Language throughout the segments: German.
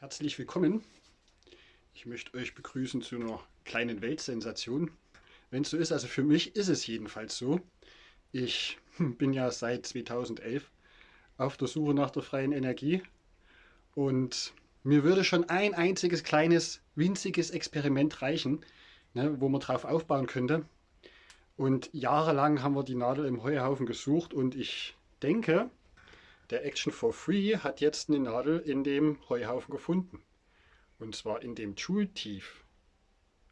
Herzlich willkommen. Ich möchte euch begrüßen zu einer kleinen Weltsensation. Wenn es so ist, also für mich ist es jedenfalls so. Ich bin ja seit 2011 auf der Suche nach der freien Energie und mir würde schon ein einziges kleines, winziges Experiment reichen, ne, wo man drauf aufbauen könnte. Und jahrelang haben wir die Nadel im Heuhaufen gesucht und ich denke, der Action for Free hat jetzt eine Nadel in dem Heuhaufen gefunden. Und zwar in dem Joule-Tief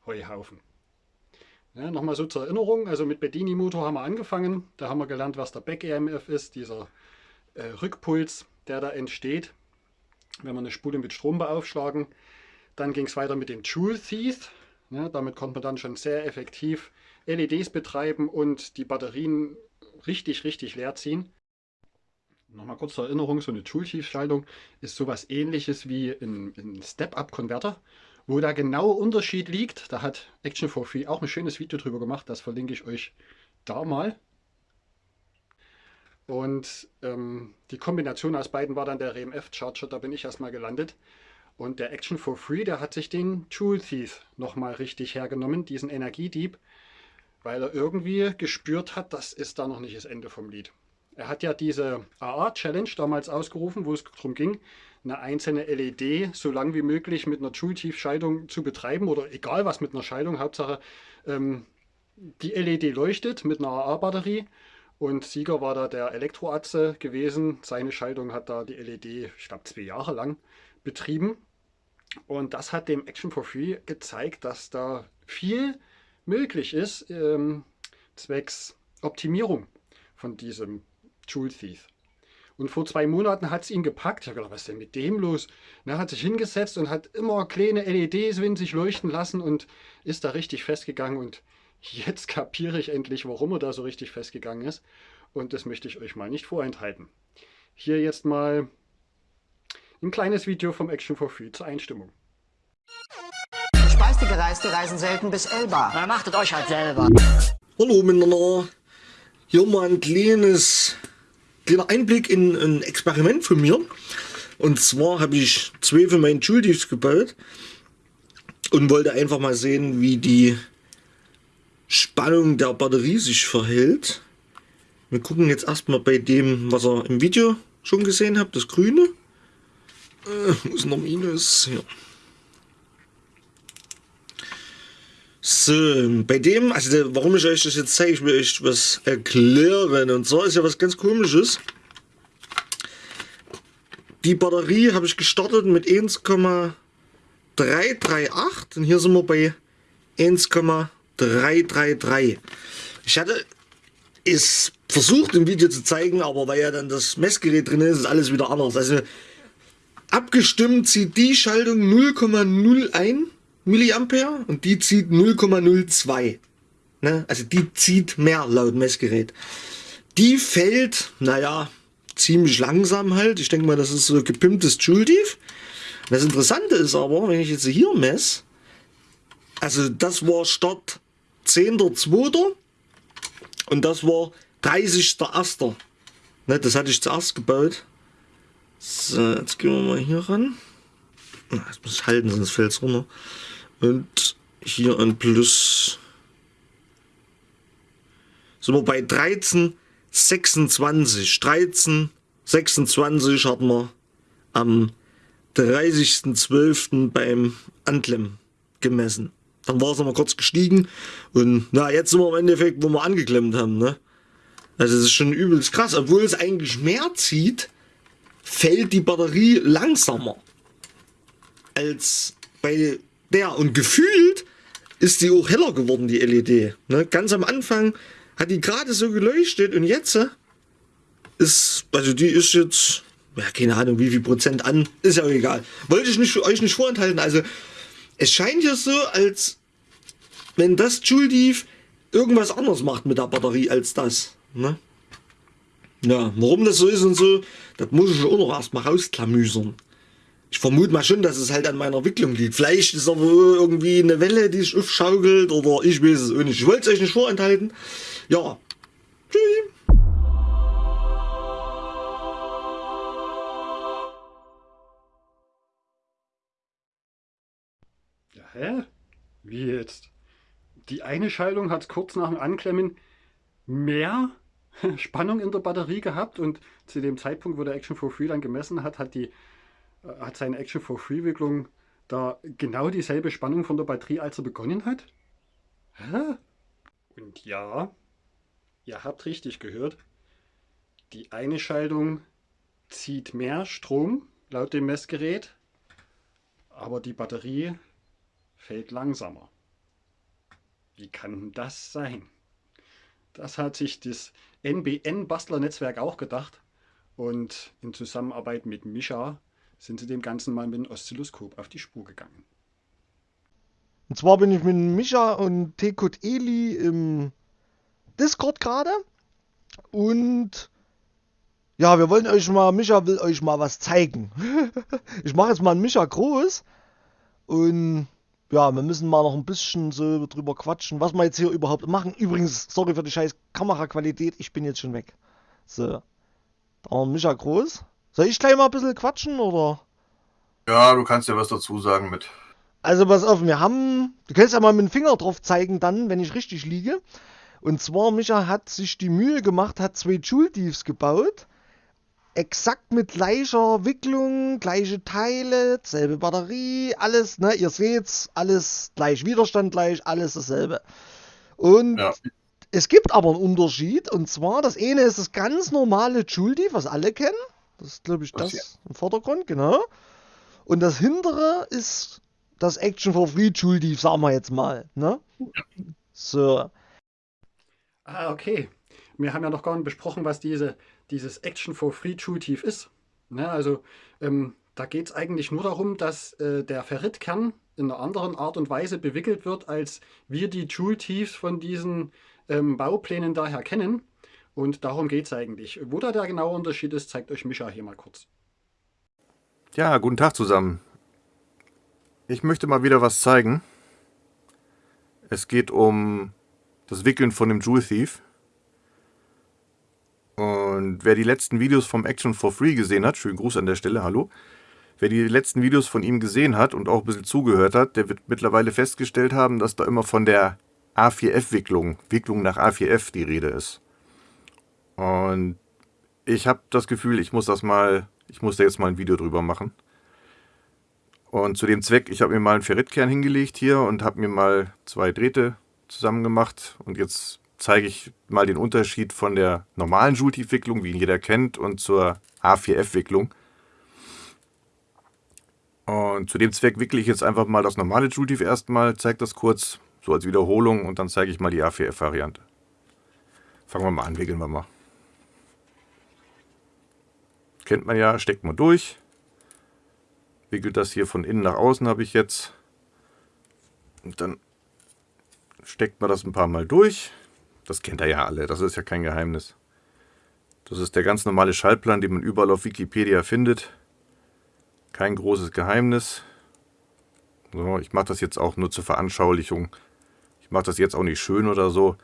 Heuhaufen. Ja, Nochmal so zur Erinnerung, also mit Bedini-Motor haben wir angefangen. Da haben wir gelernt, was der Back-EMF ist, dieser äh, Rückpuls, der da entsteht, wenn wir eine Spule mit Strom beaufschlagen. Dann ging es weiter mit dem Joule-Thief. Ja, damit konnte man dann schon sehr effektiv LEDs betreiben und die Batterien richtig, richtig leer ziehen. Nochmal kurz zur Erinnerung, so eine Joule-Tiefschaltung ist sowas ähnliches wie ein, ein Step-Up-Konverter. Wo der genaue Unterschied liegt, da hat Action for Free auch ein schönes Video drüber gemacht, das verlinke ich euch da mal. Und ähm, die Kombination aus beiden war dann der RMF-Charger, da bin ich erstmal gelandet. Und der Action for Free, der hat sich den Joule Thief nochmal richtig hergenommen, diesen Energiedieb, weil er irgendwie gespürt hat, das ist da noch nicht das Ende vom Lied. Er hat ja diese AA-Challenge damals ausgerufen, wo es darum ging, eine einzelne LED so lang wie möglich mit einer Joule-Tiefschaltung zu betreiben oder egal was mit einer Schaltung, Hauptsache ähm, die LED leuchtet mit einer AA-Batterie und Sieger war da der Elektroatze gewesen. Seine Schaltung hat da die LED, ich glaube zwei Jahre lang betrieben und das hat dem Action for Free gezeigt, dass da viel möglich ist ähm, zwecks Optimierung von diesem Joule Thief. Und vor zwei Monaten hat es ihn gepackt. Ich habe gedacht, was ist denn mit dem los? Und er hat sich hingesetzt und hat immer kleine LEDs winzig leuchten lassen und ist da richtig festgegangen. Und jetzt kapiere ich endlich, warum er da so richtig festgegangen ist. Und das möchte ich euch mal nicht vorenthalten. Hier jetzt mal ein kleines Video vom Action for Free zur Einstimmung. Speistige Gereiste reisen selten bis Elba. Na, machtet euch halt selber. Hallo miteinander. Hier mal ein kleines kleiner Einblick in ein Experiment von mir. Und zwar habe ich zwei für meinen Joule-Tiefs gebaut und wollte einfach mal sehen, wie die Spannung der Batterie sich verhält. Wir gucken jetzt erstmal bei dem, was ihr im Video schon gesehen habt, das grüne. Äh, ist noch Minus? Hier. So, bei dem, also warum ich euch das jetzt zeige, ich will euch was erklären. Und zwar ist ja was ganz komisches. Die Batterie habe ich gestartet mit 1,338 und hier sind wir bei 1,333. Ich hatte es versucht im Video zu zeigen, aber weil ja dann das Messgerät drin ist, ist alles wieder anders. Also abgestimmt zieht die Schaltung 0,01 Milliampere und die zieht 0,02. Ne? Also die zieht mehr laut Messgerät. Die fällt, naja, ziemlich langsam halt. Ich denke mal, das ist so gepimptes Joule-Tief. Das Interessante ist aber, wenn ich jetzt hier messe, also das war Start 10.2. und das war 30.1. Ne, das hatte ich zuerst gebaut. So, jetzt gehen wir mal hier ran. Das muss ich halten, sonst fällt es runter. Und hier ein Plus. Sind wir bei 13, 26. 13, 26 hatten wir am 30.12. beim Anklemmen gemessen. Dann war es nochmal kurz gestiegen und na, jetzt sind wir im Endeffekt, wo wir angeklemmt haben. Ne? Also das ist schon übelst krass. Obwohl es eigentlich mehr zieht, fällt die Batterie langsamer als bei der. Und gefühlt ist die auch heller geworden, die LED. Ne? Ganz am Anfang hat die gerade so geleuchtet und jetzt äh, ist, also die ist jetzt, ja, keine Ahnung, wie viel Prozent an, ist ja auch egal. Wollte ich nicht, euch nicht vorenthalten. Also es scheint ja so, als wenn das Joule irgendwas anderes macht mit der Batterie als das. Ne? Ja, warum das so ist und so, das muss ich auch noch erstmal rausklamüsern. Ich vermute mal schon, dass es halt an meiner Entwicklung liegt. Vielleicht ist aber irgendwie eine Welle, die sich aufschaukelt oder ich weiß es auch nicht. Ich wollte es euch nicht vorenthalten. Ja. Tschüss. Ja, hä? Wie jetzt? Die eine Schaltung hat kurz nach dem Anklemmen mehr Spannung in der Batterie gehabt und zu dem Zeitpunkt, wo der Action for Free dann gemessen hat, hat, die, hat seine Action for Free Wicklung da genau dieselbe Spannung von der Batterie, als er begonnen hat? Hä? Und ja, ihr habt richtig gehört, die eine Schaltung zieht mehr Strom laut dem Messgerät, aber die Batterie fällt langsamer. Wie kann das sein? Das hat sich das NBN-Bastler-Netzwerk auch gedacht und in Zusammenarbeit mit Mischa sind sie dem Ganzen mal mit dem Oszilloskop auf die Spur gegangen. Und zwar bin ich mit Micha und Tekut Eli im Discord gerade. Und ja, wir wollen euch mal, Micha will euch mal was zeigen. ich mache jetzt mal einen Micha groß. Und ja, wir müssen mal noch ein bisschen so drüber quatschen, was wir jetzt hier überhaupt machen. Übrigens, sorry für die scheiß Kameraqualität, ich bin jetzt schon weg. So. Da haben wir Micha groß. Soll ich gleich mal ein bisschen quatschen oder? Ja, du kannst ja was dazu sagen mit. Also pass auf, wir haben, du kannst ja mal mit dem Finger drauf zeigen dann, wenn ich richtig liege. Und zwar, Micha hat sich die Mühe gemacht, hat zwei Joule Thieves gebaut. Exakt mit gleicher Wicklung, gleiche Teile, selbe Batterie, alles, ne, ihr seht's, alles gleich, Widerstand gleich, alles dasselbe. Und Ja. es gibt aber einen Unterschied, und zwar, das eine ist das ganz normale Joule Thief, was alle kennen. Das ist, glaube ich, Das hier. im Vordergrund, genau. Und das hintere ist das Action for Free Thief, sagen wir jetzt mal, ne? So. Ah, okay. Wir haben ja noch gar nicht besprochen, was diese, dieses Action for Free Joule Thief ist. Ne, also ähm, da geht es eigentlich nur darum, dass äh, der Ferritkern in einer anderen Art und Weise bewickelt wird, als wir die Joule Thieves von diesen ähm, Bauplänen daher kennen. Und darum geht es eigentlich. Wo da der genaue Unterschied ist, zeigt euch Micha hier mal kurz. Ja, guten Tag zusammen. Ich möchte mal wieder was zeigen. Es geht um das Wickeln von dem Jewel Thief. Und wer die letzten Videos vom Action for Free gesehen hat, schönen Gruß an der Stelle, hallo. Wer die letzten Videos von ihm gesehen hat und auch ein bisschen zugehört hat, der wird mittlerweile festgestellt haben, dass da immer von der A4F-Wicklung, Wicklung nach A4F die Rede ist. Und ich habe das Gefühl, ich muss das mal, ich muss da jetzt mal ein Video drüber machen. Und zu dem Zweck, ich habe mir mal einen Ferritkern hingelegt hier und habe mir mal zwei Drähte zusammen gemacht. Und jetzt zeige ich mal den Unterschied von der normalen Joule-Wicklung, wie ihn jeder kennt, und zur A4F-Wicklung. Und zu dem Zweck wickle ich jetzt einfach mal das normale Joule erstmal, zeige das kurz, so als Wiederholung, und dann zeige ich mal die A4F-Variante. Fangen wir mal an, wickeln wir mal. Kennt man ja, steckt man durch. Wickelt das hier von innen nach außen habe ich jetzt. Und dann steckt man das ein paar Mal durch. Das kennt ihr ja alle, das ist ja kein Geheimnis. Das ist der ganz normale Schaltplan, den man überall auf Wikipedia findet. Kein großes Geheimnis. So, ich mache das jetzt auch nur zur Veranschaulichung. Ich mache das jetzt auch nicht schön oder so.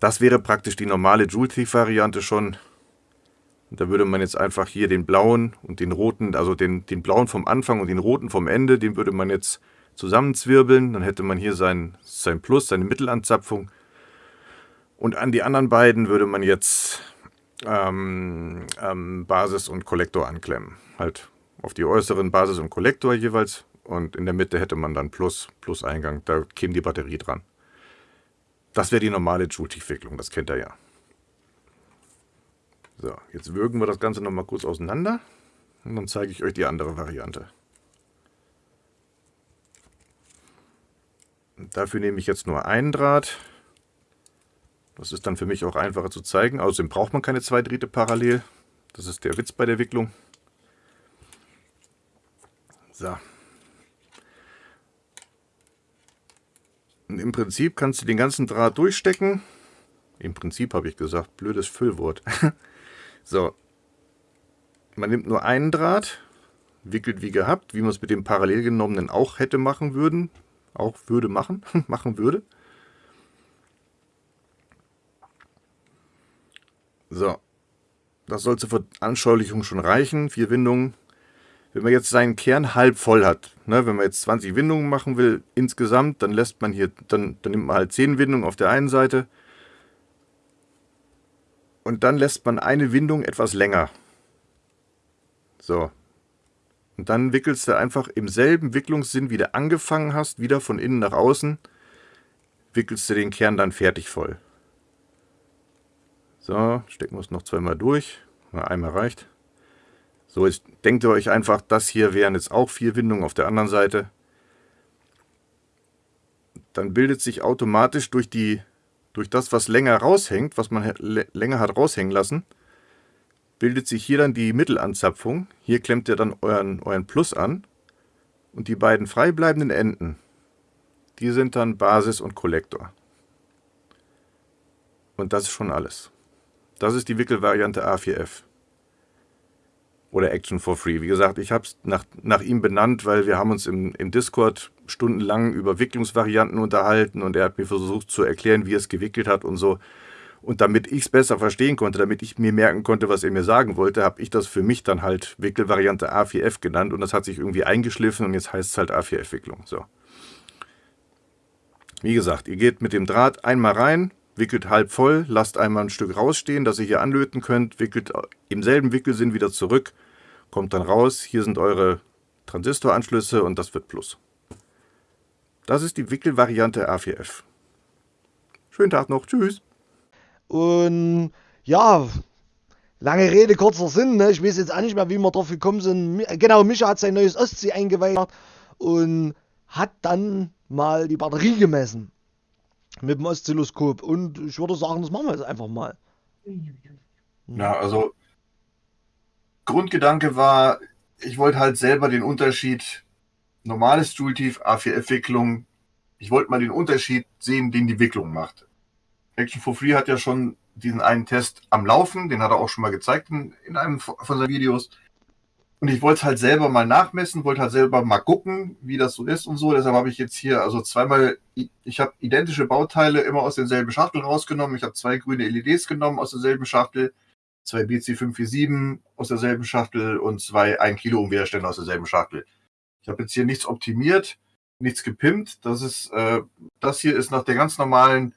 Das wäre praktisch die normale Joule Thief Variante schon. Da würde man jetzt einfach hier den blauen und den roten, also den, den blauen vom Anfang und den roten vom Ende, den würde man jetzt zusammenzwirbeln. Dann hätte man hier sein, sein Plus, seine Mittelanzapfung. Und an die anderen beiden würde man jetzt ähm, ähm, Basis und Kollektor anklemmen. Halt auf die äußeren Basis und Kollektor jeweils. Und in der Mitte hätte man dann Plus, Plus Eingang. Da käme die Batterie dran. Das wäre die normale Joule-Tiefwicklung, das kennt ihr ja. So, jetzt würgen wir das Ganze nochmal kurz auseinander. Und dann zeige ich euch die andere Variante. Und dafür nehme ich jetzt nur einen Draht. Das ist dann für mich auch einfacher zu zeigen. Außerdem braucht man keine zwei Drähte parallel. Das ist der Witz bei der Wicklung. So. Und im Prinzip kannst du den ganzen Draht durchstecken. Im Prinzip habe ich gesagt, blödes Füllwort. so. Man nimmt nur einen Draht, wickelt wie gehabt, wie man es mit dem parallel genommenen auch hätte machen würden. Auch würde machen, machen würde. So. Das soll zur Veranschaulichung schon reichen. Vier Windungen. wenn man jetzt seinen Kern halb voll hat, ne, wenn man jetzt 20 Windungen machen will insgesamt, dann lässt man hier, dann, dann nimmt man halt 10 Windungen auf der einen Seite und dann lässt man eine Windung etwas länger. So. Und dann wickelst du einfach im selben Wicklungssinn, wie du angefangen hast, wieder von innen nach außen, wickelst du den Kern dann fertig voll. So, stecken wir es noch zweimal durch. Einmal reicht. So, jetzt denkt ihr euch einfach, das hier wären jetzt auch vier Windungen auf der anderen Seite. Dann bildet sich automatisch durch, die, durch das, was länger raushängt, was man länger hat raushängen lassen, bildet sich hier dann die Mittelanzapfung. Hier klemmt ihr dann euren, euren Plus an. Und die beiden frei bleibenden Enden, die sind dann Basis und Kollektor. Und das ist schon alles. Das ist die Wickelvariante A4F. Oder Action for Free. Wie gesagt, ich habe es nach, nach ihm benannt, weil wir haben uns im, im Discord stundenlang über Wicklungsvarianten unterhalten und er hat mir versucht zu erklären, wie er es gewickelt hat und so. Und damit ich es besser verstehen konnte, damit ich mir merken konnte, was er mir sagen wollte, habe ich das für mich dann halt Wickelvariante A4F genannt und das hat sich irgendwie eingeschliffen und jetzt heißt es halt A4F-Wicklung. So. Wie gesagt, ihr geht mit dem Draht einmal rein, wickelt halb voll, lasst einmal ein Stück rausstehen, dass ihr hier anlöten könnt, wickelt im selben Wickelsinn wieder zurück, kommt dann raus, hier sind eure Transistoranschlüsse und das wird Plus. Das ist die Wickelvariante A4F. Schönen Tag noch, tschüss. Und ja, lange Rede, kurzer Sinn, ne? ich weiß jetzt auch nicht mehr, wie wir drauf gekommen sind. Genau, Micha hat sein neues Ostsee eingeweiht und hat dann mal die Batterie gemessen mit dem Oszilloskop. Und ich würde sagen, das machen wir jetzt einfach mal. Ja, also Grundgedanke war, ich wollte halt selber den Unterschied normales Joule-Tief, A4F-Wicklung, ich wollte mal den Unterschied sehen, den die Wicklung macht. Action for Free hat ja schon diesen einen Test am Laufen, den hat er auch schon mal gezeigt in, in einem von seinen Videos. Und ich wollte es halt selber mal nachmessen, wollte halt selber mal gucken, wie das so ist und so. Deshalb habe ich jetzt hier also zweimal, ich habe identische Bauteile immer aus denselben Schachtel rausgenommen. Ich habe zwei grüne LEDs genommen aus derselben Schachtel, zwei BC547 aus derselben Schachtel und zwei 1 Kilo Umwiderstände aus derselben Schachtel. Ich habe jetzt hier nichts optimiert, nichts gepimpt. Das ist, äh, das hier ist nach der ganz normalen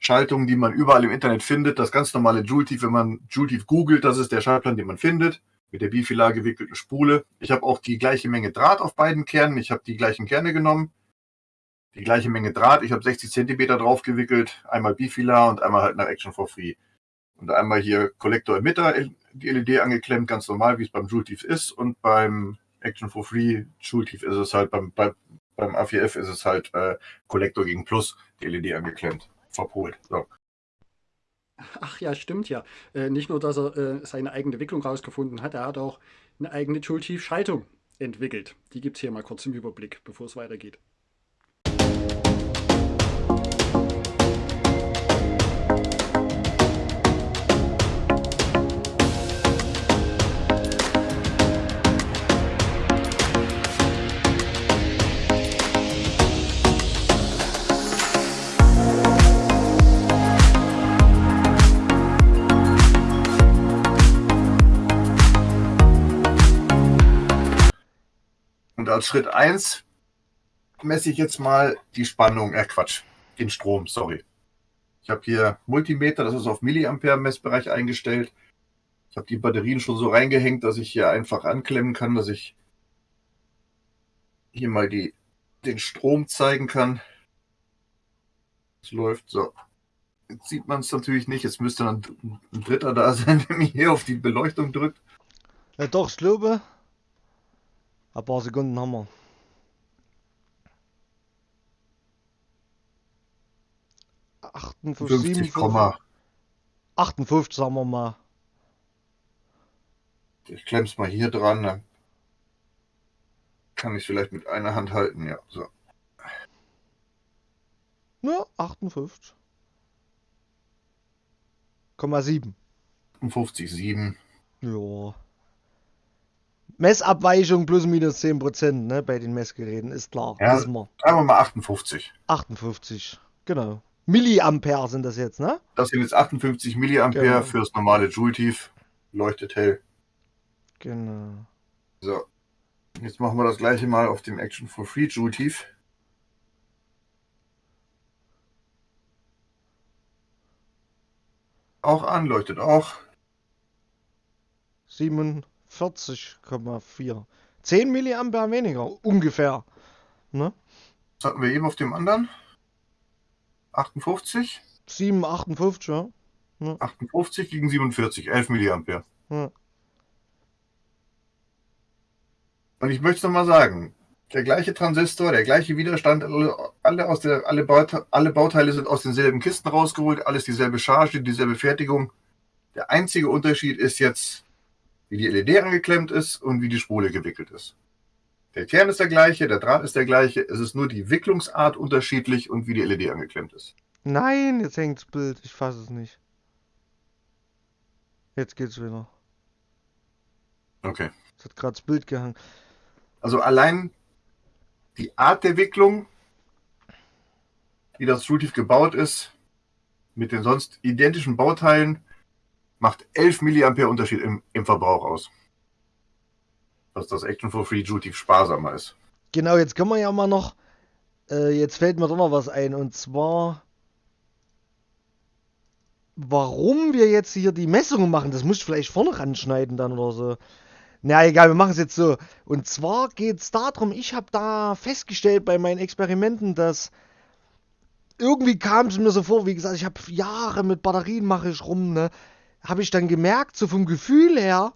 Schaltung, die man überall im Internet findet. Das ganz normale Joule-Tief, wenn man Joule-Tief googelt, das ist der Schaltplan, den man findet mit der bifilar gewickelten Spule. Ich habe auch die gleiche Menge Draht auf beiden Kernen. Ich habe die gleichen Kerne genommen. Die gleiche Menge Draht. Ich habe 60 cm drauf gewickelt. Einmal bifilar und einmal halt nach Action for Free. Und einmal hier Kollektor Emitter, die LED angeklemmt, ganz normal, wie es beim Joule-Tief ist. Und beim Action for Free Joule-Tief ist es halt, beim, beim, beim A4F ist es halt äh, Kollektor gegen Plus, die LED angeklemmt, verpolt. So. Ach ja, stimmt ja. Äh, nicht nur, dass er äh, seine eigene Wicklung rausgefunden hat, er hat auch eine eigene Joule-Tief-Schaltung entwickelt. Die gibt es hier mal kurz im Überblick, bevor es weitergeht. Als Schritt 1 messe ich jetzt mal die Spannung, äh Quatsch, den Strom, sorry. Ich habe hier Multimeter, das ist auf Milliampere Messbereich eingestellt. Ich habe die Batterien schon so reingehängt, dass ich hier einfach anklemmen kann, dass ich hier mal die, den Strom zeigen kann. Es läuft so. Jetzt sieht man es natürlich nicht. Jetzt müsste dann ein Dritter da sein, der mir hier auf die Beleuchtung drückt. Ja, doch, glaube. Ein paar Sekunden haben wir. Achtundfünfzig, 50, Komma. 58 sagen wir mal. Ich klemm's mal hier dran, dann kann ich vielleicht mit einer Hand halten, ja. So. Ja, 58. Komma 7. 58, 7. Ja. Messabweichung plus minus 10% ne, bei den Messgeräten, ist klar. Ja. Sagen wir mal 58. 58, genau. Milliampere sind das jetzt, ne? Das sind jetzt 58 Milliampere Genau. fürs normale Joule-Tief. Leuchtet hell. Genau. So. Jetzt machen wir das gleiche mal auf dem Action for Free Joule Tief. Auch an, leuchtet auch. 47,4. 10 Milliampere weniger, ungefähr. Ne? Was hatten wir eben auf dem anderen? 58? 7, 58, ja. 58 gegen 47, 11 Milliampere. ja. Und ich möchte noch mal sagen, der gleiche Transistor, der gleiche Widerstand, alle, alle, aus der, alle, Baute, alle Bauteile sind aus denselben Kisten rausgeholt, alles dieselbe Charge, dieselbe Fertigung. Der einzige Unterschied ist jetzt, wie die LED angeklemmt ist und wie die Spule gewickelt ist. Der Kern ist der gleiche, der Draht ist der gleiche, es ist nur die Wicklungsart unterschiedlich und wie die LED angeklemmt ist. Nein, jetzt hängt das Bild. Ich fasse es nicht. Jetzt geht's wieder. Okay. Es hat gerade das Bild gehangen. Also allein die Art der Wicklung, wie das Schultief gebaut ist, mit den sonst identischen Bauteilen, macht 11 Milliampere Unterschied im, im Verbrauch aus. Dass das Action for Free Tief sparsamer ist. Genau, jetzt können wir ja mal noch. Äh, jetzt fällt mir doch noch was ein. Und zwar. Warum wir jetzt hier die Messungen machen, das muss ich vielleicht vorne ranschneiden dann oder so. Na egal, wir machen es jetzt so. Und zwar geht es darum, ich habe da festgestellt bei meinen Experimenten, dass irgendwie kam es mir so vor, wie gesagt, ich habe Jahre mit Batterien mache ich rum, ne? Habe ich dann gemerkt, so vom Gefühl her,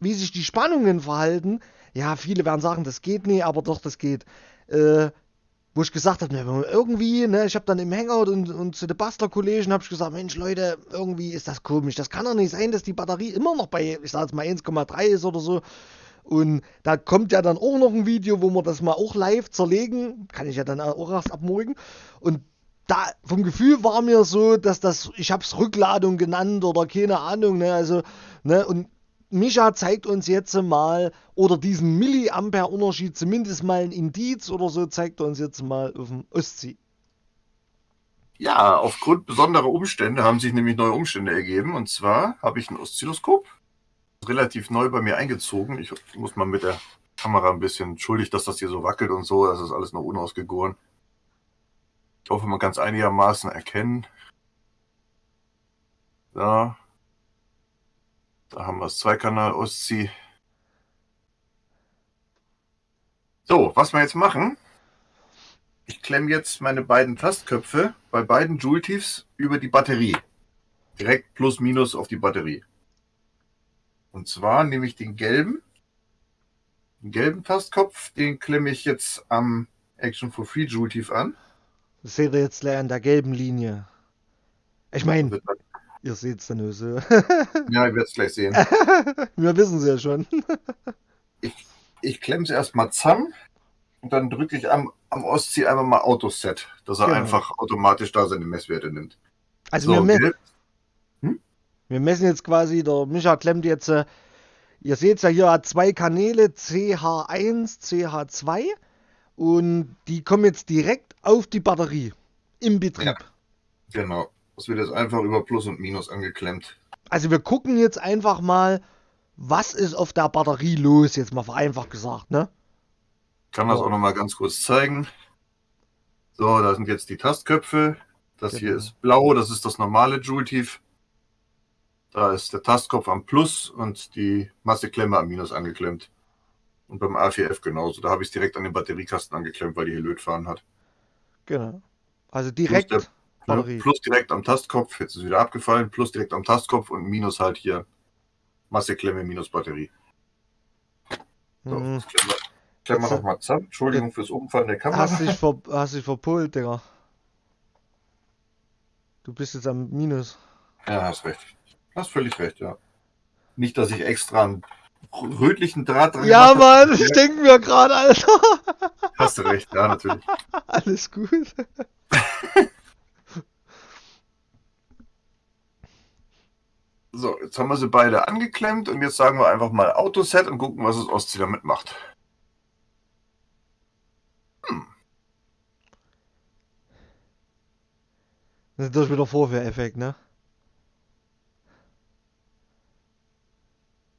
wie sich die Spannungen verhalten. Ja, viele werden sagen, das geht nicht, aber doch, das geht. Äh, wo ich gesagt habe, ne, irgendwie, ne, ich habe dann im Hangout und, und zu den Bastler-Kollegen habe ich gesagt, Mensch, Leute, irgendwie ist das komisch. Das kann doch nicht sein, dass die Batterie immer noch bei, ich sag jetzt mal 1,3 ist oder so. Und da kommt ja dann auch noch ein Video, wo wir das mal auch live zerlegen. Kann ich ja dann auch erst ab morgen. Und da vom Gefühl war mir so, dass das, ich habe es Rückladung genannt oder keine Ahnung, ne, also, ne, und Micha zeigt uns jetzt mal, oder diesen Milliampere-Unterschied, zumindest mal ein Indiz oder so, zeigt er uns jetzt mal auf dem Ostsee. Ja, aufgrund besonderer Umstände haben sich nämlich neue Umstände ergeben. Und zwar habe ich ein Oszilloskop, relativ neu bei mir eingezogen. Ich muss mal mit der Kamera ein bisschen entschuldigt, dass das hier so wackelt und so. Das ist alles noch unausgegoren. Ich hoffe, man kann es einigermaßen erkennen. Da. Da haben wir das Zweikanal Ostsee. So, was wir jetzt machen, ich klemme jetzt meine beiden Tastköpfe bei beiden Joule-Tiefs über die Batterie. Direkt plus minus auf die Batterie. Und zwar nehme ich den gelben, den gelben Tastkopf, den klemme ich jetzt am Action for Free Joule-Tief an. Das seht ihr jetzt an der gelben Linie. Ich meine, ihr seht es dann so. Ja, ich werde es gleich sehen. Wir wissen es ja schon. Ich klemme es erstmal zusammen und dann drücke ich am, am Ostsee einfach mal Autoset, dass er Genau. einfach automatisch da seine Messwerte nimmt. Also wir, So, me gelb, wir messen jetzt quasi, der Micha klemmt jetzt, äh, ihr seht ja hier hat zwei Kanäle, CH1, CH2 und die kommen jetzt direkt auf die Batterie im Betrieb. Ja. genau. Das wird jetzt einfach über Plus und Minus angeklemmt. Also wir gucken jetzt einfach mal, was ist auf der Batterie los, jetzt mal vereinfacht gesagt, ne? kann das auch noch mal ganz kurz zeigen. So, da sind jetzt die Tastköpfe. Das hier Genau. ist blau, das ist das normale Joule-Tief. Da ist der Tastkopf am Plus und die Masseklemme am Minus angeklemmt. Und beim A4F genauso. Da habe ich es direkt an den Batteriekasten angeklemmt, weil die hier Lötfahren hat. Genau. Also direkt der- Batterie. Plus direkt am Tastkopf, jetzt ist es wieder abgefallen, plus direkt am Tastkopf und Minus halt hier Masseklemme minus Batterie. So, das klemmen wir, klemmen wir Jetzt- noch mal zusammen. Entschuldigung fürs Umfallen der Kamera. Hast dich, ver hast dich verpolt, Digga. Du bist jetzt am Minus. Ja, hast recht. Hast völlig recht, ja. Nicht, dass ich extra einen rötlichen Draht dran Ja. Mann, ich denke mir gerade, Alter. Hast du recht, ja, natürlich. Alles gut. So, jetzt haben wir sie beide angeklemmt und jetzt sagen wir einfach mal Autoset und gucken, was das Ostsee damit macht. Das ist wieder Vorführeffekt, ne?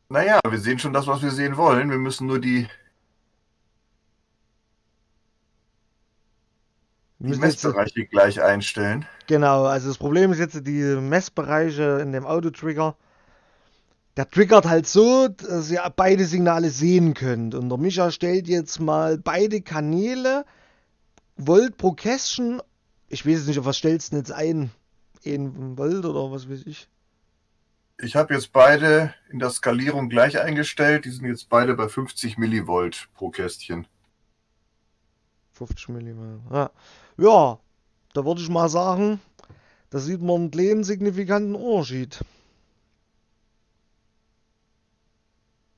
Naja, wir sehen schon das, was wir sehen wollen. Wir müssen nur die, die Messbereiche jetzt, gleich einstellen. Genau, also das Problem ist jetzt die Messbereiche in dem Auto-Trigger, Der triggert halt so, dass ihr beide Signale sehen könnt. Und der Micha stellt jetzt mal beide Kanäle Volt pro Kästchen. Ich weiß es nicht, auf was stellst du denn jetzt ein? In Volt oder was weiß ich? Ich habe jetzt beide in der Skalierung gleich eingestellt. Die sind jetzt beide bei 50 Millivolt pro Kästchen. 50 mm. Ja. ja, da würde ich mal sagen, da sieht man einen kleinen signifikanten Unterschied.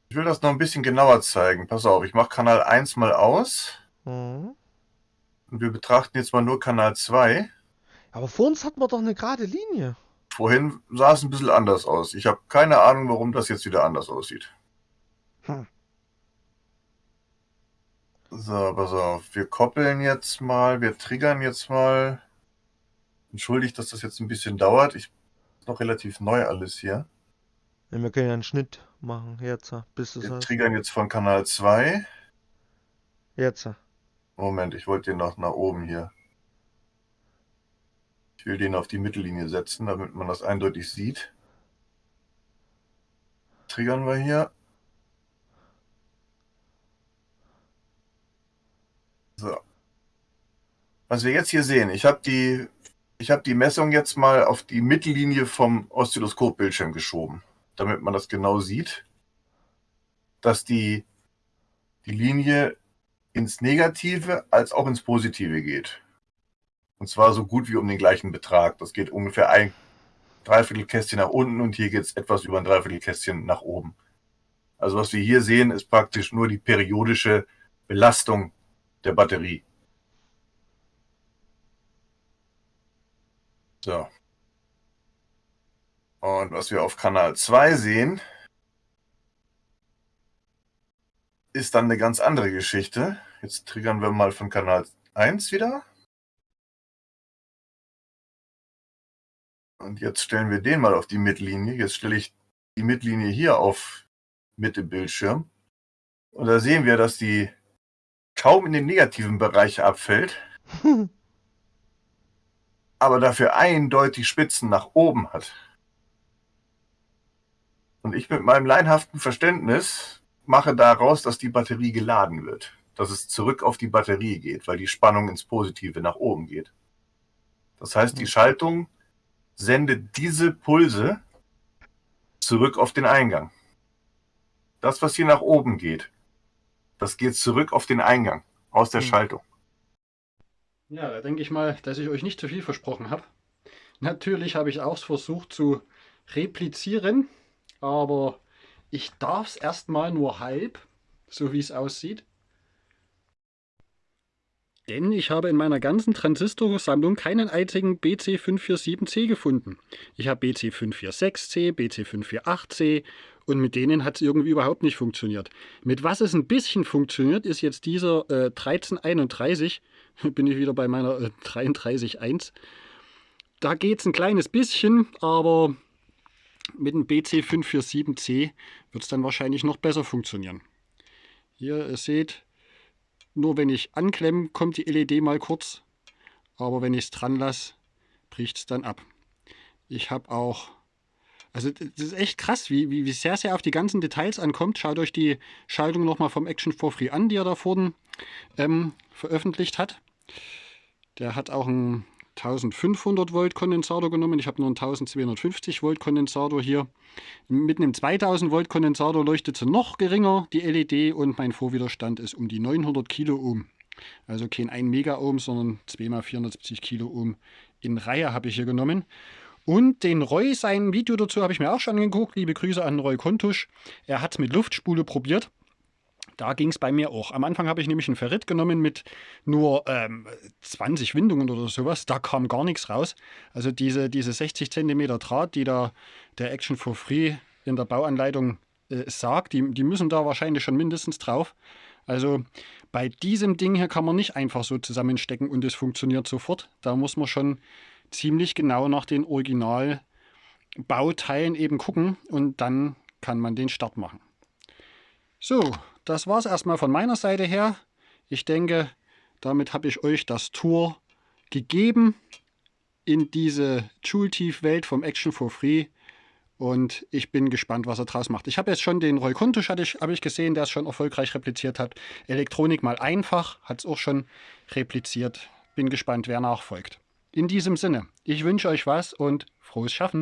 Ich will das noch ein bisschen genauer zeigen. Pass auf, ich mache Kanal 1 mal aus. Mhm. Und wir betrachten jetzt mal nur Kanal 2. Aber vor uns hatten wir doch eine gerade Linie. Vorhin sah es ein bisschen anders aus. Ich habe keine Ahnung, warum das jetzt wieder anders aussieht. Hm. So, pass auf. Wir koppeln jetzt mal, wir triggern jetzt mal. Entschuldigt, dass das jetzt ein bisschen dauert. Ich ist noch relativ neu alles hier. Ja, wir können ja einen Schnitt machen. Jetzt, bis du Wir sagst. triggern jetzt von Kanal 2. Jetzt. Moment, ich wollte den noch nach oben hier. Ich will den auf die Mittellinie setzen, damit man das eindeutig sieht. Triggern wir hier. So. Was wir jetzt hier sehen, ich habe die, ich habe die Messung jetzt mal auf die Mittellinie vom Oszilloskopbildschirm geschoben, damit man das genau sieht, dass die, die Linie ins Negative als auch ins Positive geht. Und zwar so gut wie um den gleichen Betrag. Das geht ungefähr ein Dreiviertelkästchen nach unten und hier geht es etwas über ein Dreiviertelkästchen nach oben. Also was wir hier sehen, ist praktisch nur die periodische Belastung der Batterie. So. Und was wir auf Kanal 2 sehen, ist dann eine ganz andere Geschichte. Jetzt triggern wir mal von Kanal 1 wieder. Und jetzt stellen wir den mal auf die Mittellinie. Jetzt stelle ich die Mittellinie hier auf Mitte Bildschirm. Und da sehen wir, dass die kaum in den negativen Bereich abfällt, aber dafür eindeutig Spitzen nach oben hat. Und ich mit meinem leinhaften Verständnis mache daraus, dass die Batterie geladen wird. Dass es zurück auf die Batterie geht, weil die Spannung ins Positive nach oben geht. Das heißt, die Schaltung sendet diese Pulse zurück auf den Eingang. Das, was hier nach oben geht, das geht zurück auf den Eingang aus der Hm. Schaltung. Ja, da denke ich mal, dass ich euch nicht zu viel versprochen habe. Natürlich habe ich auch versucht zu replizieren, aber ich darf es erstmal nur halb, so wie es aussieht. Denn ich habe in meiner ganzen Transistorsammlung keinen einzigen BC547C gefunden. Ich habe BC546C, BC548C und mit denen hat es irgendwie überhaupt nicht funktioniert. Mit was es ein bisschen funktioniert, ist jetzt dieser äh, 1331. Bin ich wieder bei meiner äh, 33.1. Da geht es ein kleines bisschen, aber mit dem BC547C wird es dann wahrscheinlich noch besser funktionieren. Hier, ihr seht, nur wenn ich anklemme, kommt die LED mal kurz. Aber wenn ich es dran lasse, bricht es dann ab. Ich habe auch also das ist echt krass, wie, wie, wie sehr sehr auf die ganzen Details ankommt. Schaut euch die Schaltung nochmal vom Action for Free an, die er da vorhin ähm, veröffentlicht hat. Der hat auch einen 1500 Volt Kondensator genommen. Ich habe nur einen 1250 Volt Kondensator hier. Mit einem 2000 Volt Kondensator leuchtet sie noch geringer, die LED, und mein Vorwiderstand ist um die 900 Kilo Ohm. Also kein 1 Mega Ohm, sondern 2 mal 470 Kilo Ohm in Reihe habe ich hier genommen. Und den Roy, sein Video dazu habe ich mir auch schon angeguckt. Liebe Grüße an Roy Kontusch. Er hat es mit Luftspule probiert. Da ging es bei mir auch. Am Anfang habe ich nämlich einen Ferrit genommen mit nur ähm, 20 Windungen oder sowas. Da kam gar nichts raus. Also diese, diese 60 cm Draht, die da der Action for Free in der Bauanleitung äh, sagt, die, die müssen da wahrscheinlich schon mindestens drauf. Also bei diesem Ding hier kann man nicht einfach so zusammenstecken und es funktioniert sofort. Da muss man schon ziemlich genau nach den Originalbauteilen eben gucken und dann kann man den Start machen. So, das war es erstmal von meiner Seite her. Ich denke, damit habe ich euch das Tour gegeben in diese Joule-Tief-Welt vom Action for Free. Und ich bin gespannt, was er draus macht. Ich habe jetzt schon den Roy Kuntusch, hatte ich, habe ich gesehen, der es schon erfolgreich repliziert hat. Elektronik mal einfach, hat es auch schon repliziert. Bin gespannt, wer nachfolgt. In diesem Sinne, ich wünsche euch was und frohes Schaffen.